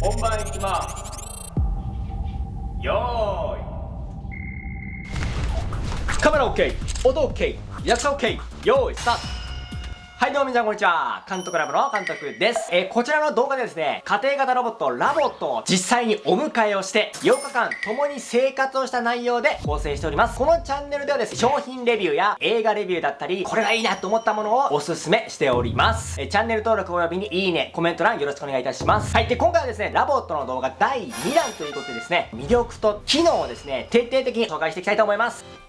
本番いきます。よーい。カメラ OK 音 OK 役者 OK 用意スタート。はいどうも皆さんこんにちは。監督ラボの監督です。えー、こちらの動画でですね家庭型ロボットラボットを実際にお迎えをして8日間共に生活をした内容で構成しております。このチャンネルではですね商品レビューや映画レビューだったりこれがいいなと思ったものをおすすめしております。えー、チャンネル登録およびにいいねコメント欄よろしくお願いいたします。はいで今回はですねラボットの動画第2弾ということでですね魅力と機能をですね徹底的に紹介していきたいと思います。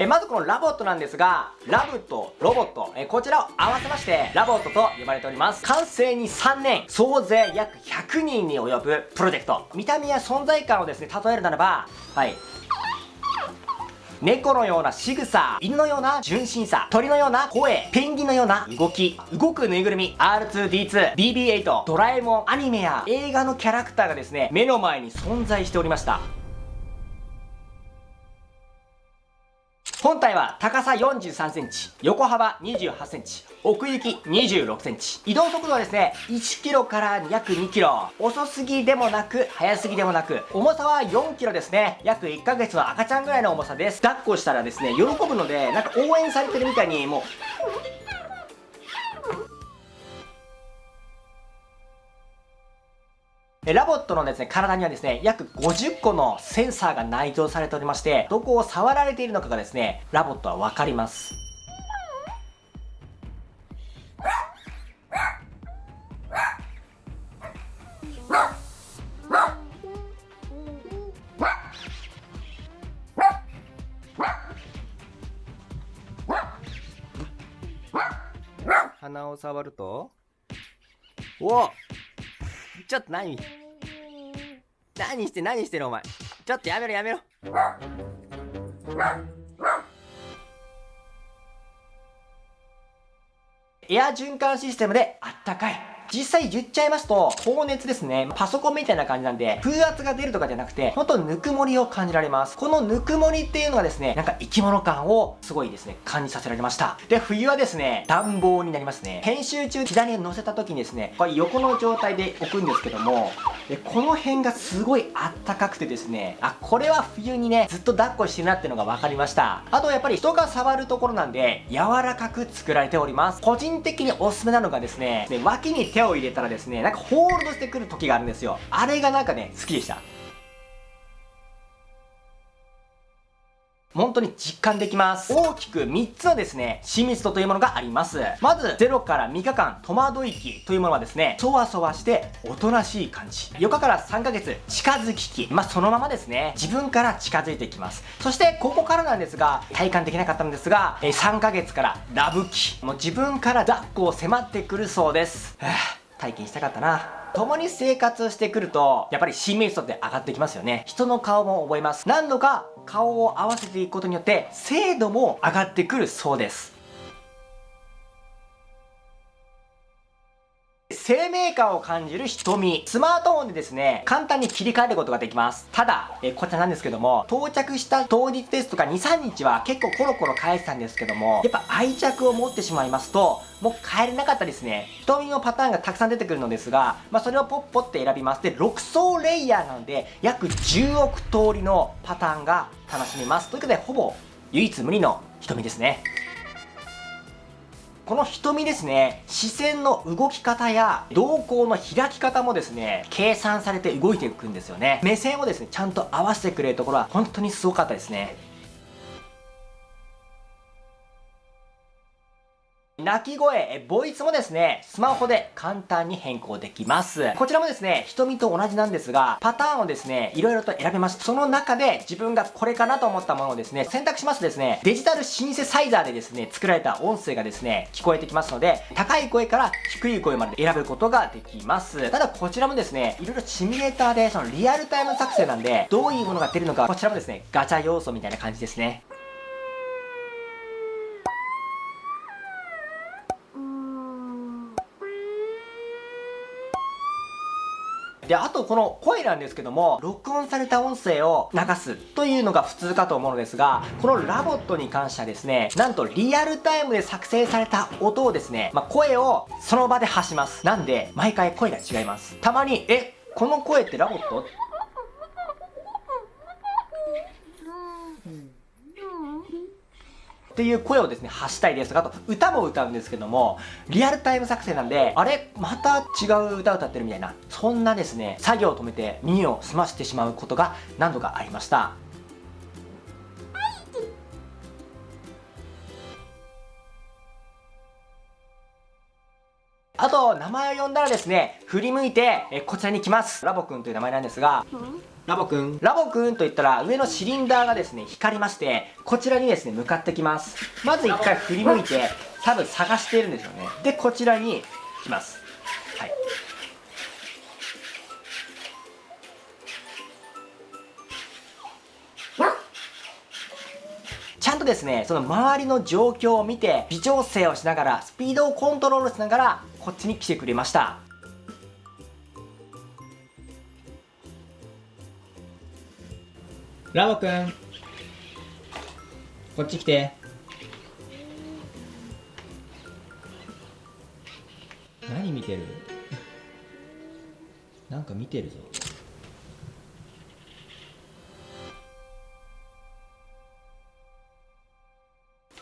えまずこのラボットなんですが、ラブとロボット、えこちらを合わせまして、ラボットと呼ばれております。完成に3年、総勢約100人に及ぶプロジェクト。見た目や存在感をですね、例えるならば、はい。猫のような仕草、犬のような純真さ、鳥のような声、ペンギンのような動き、動くぬいぐるみ、R2D2、BB8、ドラえもん、アニメや映画のキャラクターがですね、目の前に存在しておりました。本体は高さ43センチ、横幅28センチ、奥行き26センチ。移動速度はですね、1キロから約2キロ。遅すぎでもなく、早すぎでもなく、重さは4キロですね。約1ヶ月の赤ちゃんぐらいの重さです。抱っこしたらですね、喜ぶので、なんか応援されてるみたいに、もう、ラボットのですね、体にはですね、約50個のセンサーが内蔵されておりまして、どこを触られているのかがですね、ラボットはわかります。鼻を触るとおちょっと何？何して何してるお前。ちょっとやめろやめろ。エア循環システムであったかい。実際言っちゃいますと、高熱ですね。パソコンみたいな感じなんで、風圧が出るとかじゃなくて、ほんとぬくもりを感じられます。このぬくもりっていうのがですね、なんか生き物感をすごいですね、感じさせられました。で、冬はですね、暖房になりますね。編集中左に乗せた時にですね、これ横の状態で置くんですけども、でこの辺がすごいあったかくてですね、あ、これは冬にね、ずっと抱っこしてるなっていうのが分かりました。あとやっぱり人が触るところなんで、柔らかく作られております。個人的におすすめなのがですね、ね脇に手手を入れたらですね、なんかホールドしてくる時があるんですよ。あれがなんかね、好きでした。本当に実感できます。大きく3つのですね、親密度というものがあります。まず、0から3日間、戸惑い期というものはですね、そわそわしておとなしい感じ。4日から3ヶ月、近づき期。まあ、そのままですね、自分から近づいていきます。そして、ここからなんですが、体感できなかったんですが、3ヶ月からラブ期。もう自分から抱っこを迫ってくるそうです。体験したかったな。共に生活してくると、やっぱり親密度って上がってきますよね。人の顔も覚えます。何度か顔を合わせていくことによって、精度も上がってくるそうです。生命感を感じる瞳。スマートフォンでですね、簡単に切り替えることができます。ただ、えこちらなんですけども、到着した当日ですとか2、3日は結構コロコロ返したんですけども、やっぱ愛着を持ってしまいますと、もう帰れなかったですね。瞳のパターンがたくさん出てくるのですが、まあ、それをポッポって選びます。で、6層レイヤーなので、約10億通りのパターンが楽しめます。ということで、ほぼ唯一無二の瞳ですね。この瞳ですね、視線の動き方や瞳孔の開き方もですね、計算されて動いていくんですよね。目線をですね、ちゃんと合わせてくれるところは本当にすごかったですね。鳴き声、ボイスもですね、スマホで簡単に変更できます。こちらもですね、瞳と同じなんですが、パターンをですね、いろいろと選べます。その中で自分がこれかなと思ったものをですね、選択しますとですね、デジタルシンセサイザーでですね、作られた音声がですね、聞こえてきますので、高い声から低い声まで選ぶことができます。ただこちらもですね、いろいろシミュレーターでそのリアルタイム作成なんで、どういうものが出るのか、こちらもですね、ガチャ要素みたいな感じですね。で、あとこの声なんですけども、録音された音声を流すというのが普通かと思うのですが、このラボットに関してはですね、なんとリアルタイムで作成された音をですね、まあ、声をその場で発します。なんで、毎回声が違います。たまに、え、この声ってラボット？っていう声をですね、発したいですとか、あと歌も歌うんですけども、リアルタイム作成なんで、あれまた違う歌歌ってるみたいな、そんなですね、作業を止めて耳を澄ましてしまうことが何度かありました。あと、名前を呼んだらですね、振り向いて、えこちらに来ます。ラボくんという名前なんですが、ラボくん。ラボくんと言ったら、上のシリンダーがですね、光りまして、こちらにですね、向かってきます。まず一回振り向いて、多分探しているんですよね。で、こちらに来ます。はい。ちゃんとですね、その周りの状況を見て、微調整をしながら、スピードをコントロールしながら、こっちに来てくれましたラボくんこっち来て。何見てる？なんか見てるぞ。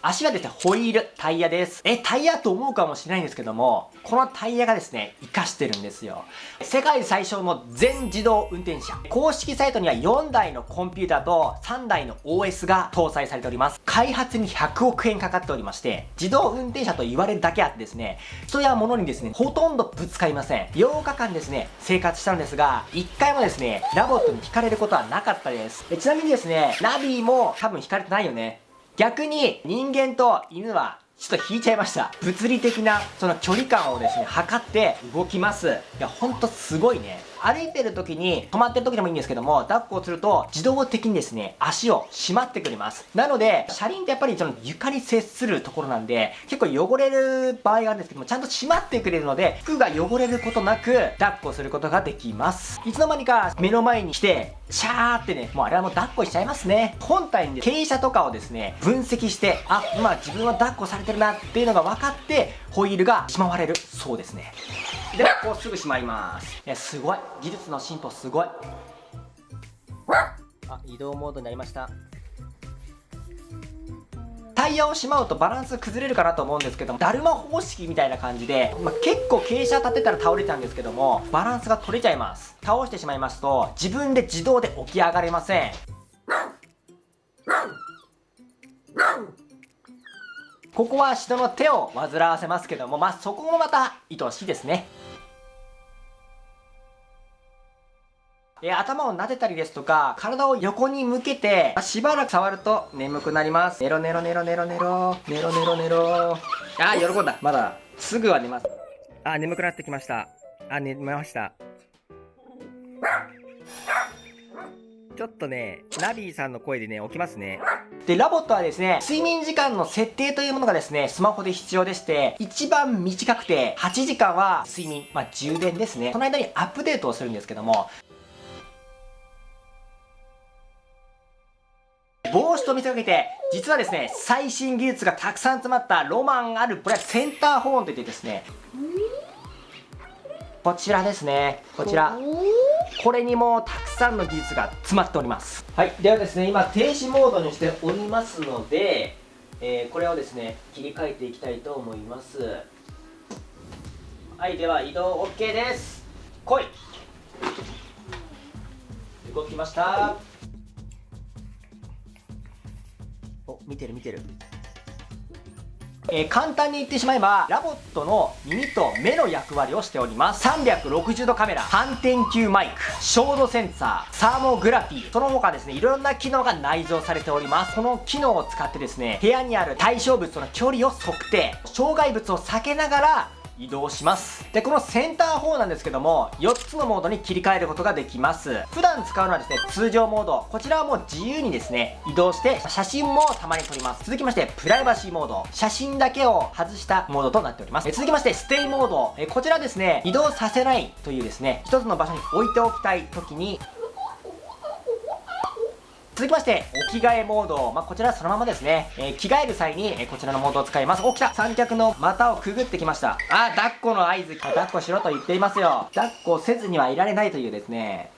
足はですね、ホイール、タイヤです。え、タイヤと思うかもしれないんですけども、このタイヤがですね、活かしてるんですよ。世界最小の全自動運転車。公式サイトには4台のコンピューターと3台の OS が搭載されております。開発に100億円かかっておりまして、自動運転車と言われるだけあってですね、人や物にですね、ほとんどぶつかりません。8日間ですね、生活したんですが、1回もですね、ラボットに轢かれることはなかったです。ちなみにですね、ナビも多分轢かれてないよね。逆に人間と犬はちょっと轢いちゃいました。物理的なその距離感をですね、測って動きます。いや、ほんとすごいね。歩いてる時に、止まってる時でもいいんですけども、抱っこをすると、自動的にですね、足をしまってくれます。なので、車輪ってやっぱりその床に接するところなんで、結構汚れる場合があるんですけども、ちゃんとしまってくれるので、服が汚れることなく、抱っこすることができます。いつの間にか目の前に来て、シャーってね、もうあれはもう抱っこしちゃいますね。本体に傾斜とかをですね、分析して、あ、今自分は抱っこされてるなっていうのが分かって、ホイールがしまわれるそうですね。でこうすぐしまいますいやすごい技術の進歩すごいあ移動モードになりましたタイヤをしまうとバランス崩れるかなと思うんですけども、だるま方式みたいな感じで、まあ、結構傾斜立てたら倒れちゃうんですけども、バランスが取れちゃいます。倒してしまいますと、自分で自動で起き上がれません。ここは人の手を煩わせますけども、まあ、そこもまた愛おしいですね。え頭を撫でたりですとか、体を横に向けて、しばらく触ると眠くなります。ネロネロネロネロネロ、ネロネロネロ。あ喜んだ。まだ、すぐは寝ます。あ眠くなってきました。あ、寝ました。ちょっとね、ナビーさんの声でね、起きますね。で、ラボットはですね、睡眠時間の設定というものがですね、スマホで必要でして、一番短くて、8時間は睡眠、まあ、充電ですね。その間にアップデートをするんですけども、帽子と見せかけて、実はですね、最新技術がたくさん詰まったロマンあるこれはセンターホーンといってですね、こちらですね、こちら。これにもたくさんの技術が詰まっております。はい、ではですね、今停止モードにしておりますので、えー、これをですね、切り替えていきたいと思います。はい、では移動 OK です。来い動きました。お見てる見てる。えー、簡単に言ってしまえば、ラボットの耳と目の役割をしております。360度カメラ、反転球マイク、照度センサー、サーモグラフィー、その他ですね、いろんな機能が内蔵されております。この機能を使ってですね、部屋にある対象物との距離を測定、障害物を避けながら、移動します。でこのセンター4なんですけども4つのモードに切り替えることができます。普段使うのはですね通常モード。こちらはもう自由にですね移動して写真もたまに撮ります。続きましてプライバシーモード。写真だけを外したモードとなっております。続きましてステイモード。こちらですね移動させないというですね一つの場所に置いておきたい時に続きまして、お着替えモード。まあ、こちらそのままですね。えー、着替える際に、え、こちらのモードを使います。お、来た三脚の股をくぐってきました。あ、抱っこの合図。抱っこしろと言っていますよ。抱っこせずにはいられないというですね。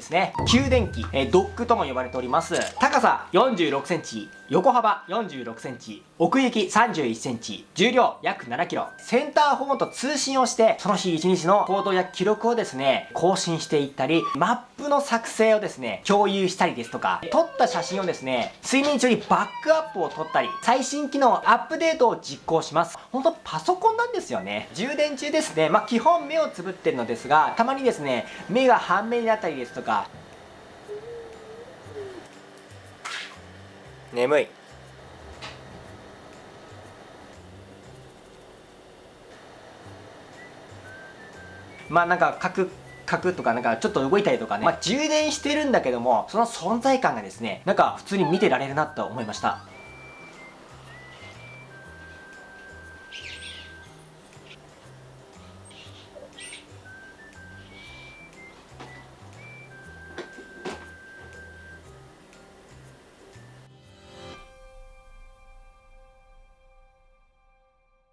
ですね。給電機、えー、ドックとも呼ばれております。高さ46センチ、横幅46センチ、奥行き31センチ、重量約7キロ。センターフォンと通信をして、その日一日の行動や記録をですね、更新していったり、マップの作成をですね、共有したりですとか、撮った写真をですね、睡眠中にバックアップを撮ったり、最新機能アップデートを実行します。ほんとパソコンなんですよね。充電中ですね、まあ、基本目をつぶってるのですが、たまにですね、目が半目になったりですとか、眠い。まあなんかカクカクとかなんかちょっと動いたりとかね、まあ、充電してるんだけどもその存在感がですねなんか普通に見てられるなと思いました。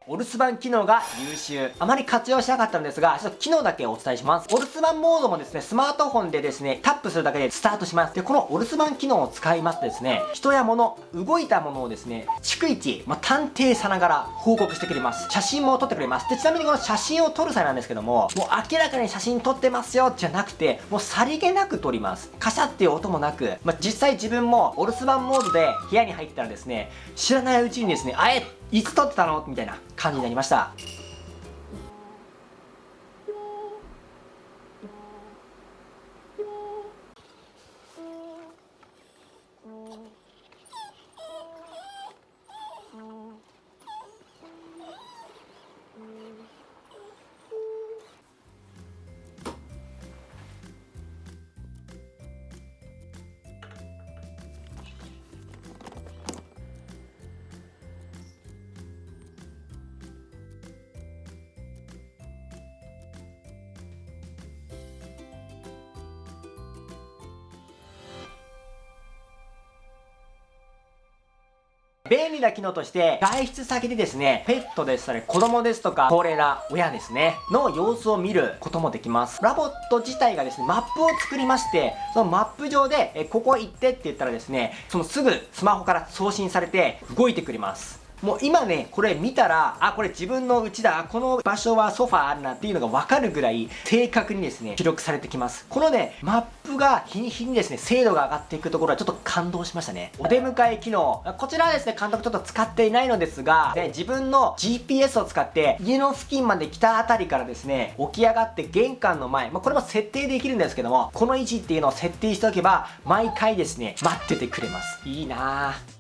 お留守番機能が優秀。あまり活用しなかったんですが、ちょっと機能だけお伝えします。お留守番モードもですね、スマートフォンでですね、タップするだけでスタートします。で、このお留守番機能を使いますとですね、人や物、動いたものをですね、逐一、まあ、探偵さながら報告してくれます。写真も撮ってくれます。で、ちなみにこの写真を撮る際なんですけども、もう明らかに写真撮ってますよ、じゃなくて、もうさりげなく撮ります。カシャっていう音もなく、まあ、実際自分もお留守番モードで部屋に入ったらですね、知らないうちにですね、あえいつ撮ってたの？みたいな感じになりました。便利な機能として、外出先でですね、ペットですとか、子供ですとか、高齢な親ですね、の様子を見ることもできます。ラボット自体がですね、マップを作りまして、そのマップ上で、えここ行ってって言ったらですね、そのすぐスマホから送信されて動いてくれます。もう今ね、これ見たら、あ、これ自分の家だ、この場所はソファーあるなっていうのがわかるぐらい正確にですね、記録されてきます。このね、マップが日に日にですね、精度が上がっていくところはちょっと感動しましたね。お出迎え機能。こちらはですね、監督ちょっと使っていないのですが、ね、自分の GPS を使って家の付近まで来たあたりからですね、起き上がって玄関の前、まあ、これも設定できるんですけども、この位置っていうのを設定しておけば、毎回ですね、待っててくれます。いいなぁ。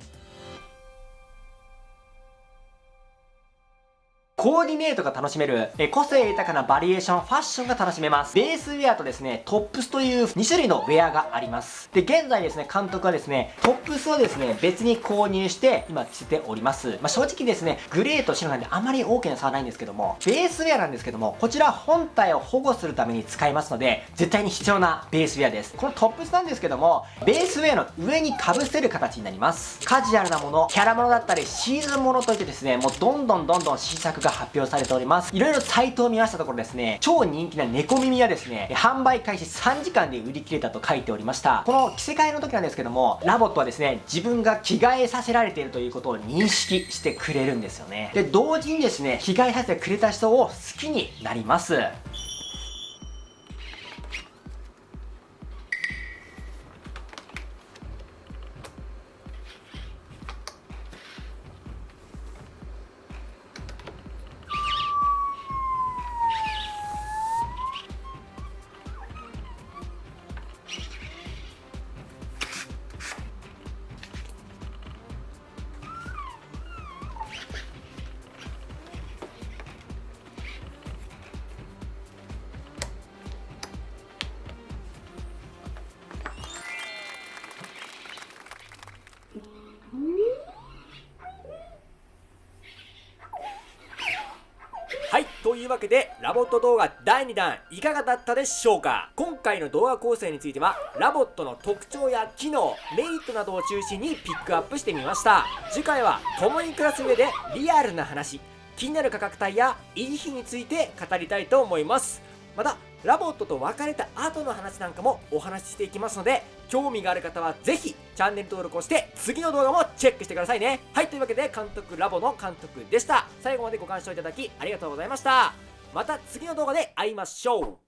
コーディネートが楽しめる、え個性豊かなバリエーション、ファッションが楽しめます。ベースウェアとですね、トップスという2種類のウェアがあります。で、現在ですね、監督はですね、トップスをですね、別に購入して、今着せております。まあ、正直ですね、グレーと白なんであまり大きな差はないんですけども、ベースウェアなんですけども、こちら本体を保護するために使いますので、絶対に必要なベースウェアです。このトップスなんですけども、ベースウェアの上に被せる形になります。カジュアルなもの、キャラものだったり、シーズンものといってですね、もうどんどんどんどん新作がが発表されております。いろいろサイトを見ましたところですね、超人気な猫耳はですね、販売開始3時間で売り切れたと書いておりました。この着せ替えの時なんですけども、ラボットはですね、自分が着替えさせられているということを認識してくれるんですよね。で、同時にですね、着替えさせてくれた人を好きになります。いうわけでラボット動画第2弾いかがだったでしょうか？今回の動画構成についてはラボットの特徴や機能メリットなどを中心にピックアップしてみました。次回は共に暮らす上でリアルな話気になる価格帯や維持費について語りたいと思います。またラボットと別れた後の話なんかもお話ししていきますので興味がある方はぜひチャンネル登録をして次の動画もチェックしてくださいね。はいというわけで監督ラボの監督でした。最後までご鑑賞いただきありがとうございました。また次の動画で会いましょう。